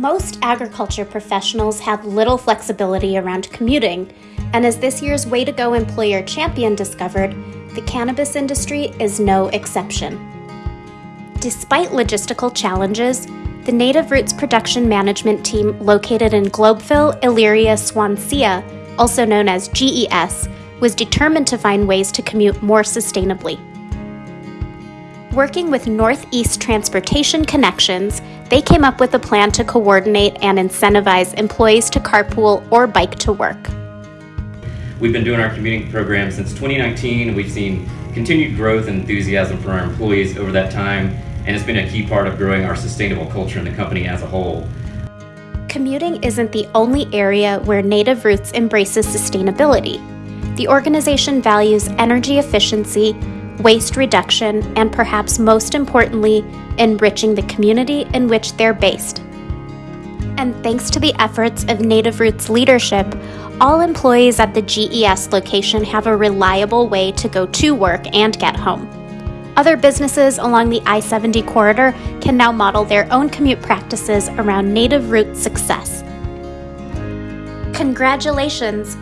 Most agriculture professionals have little flexibility around commuting, and as this year's Way to Go Employer Champion discovered, the cannabis industry is no exception. Despite logistical challenges, the Native Roots production management team located in Globeville, Elyria, Swansea, also known as GES, was determined to find ways to commute more sustainably. Working with Northeast Transportation Connections, they came up with a plan to coordinate and incentivize employees to carpool or bike to work. We've been doing our commuting program since 2019. We've seen continued growth and enthusiasm from our employees over that time, and it's been a key part of growing our sustainable culture in the company as a whole. Commuting isn't the only area where Native Roots embraces sustainability. The organization values energy efficiency, waste reduction, and perhaps most importantly, enriching the community in which they're based. And thanks to the efforts of Native Roots leadership, all employees at the GES location have a reliable way to go to work and get home. Other businesses along the I 70 corridor can now model their own commute practices around Native Roots success. Congratulations!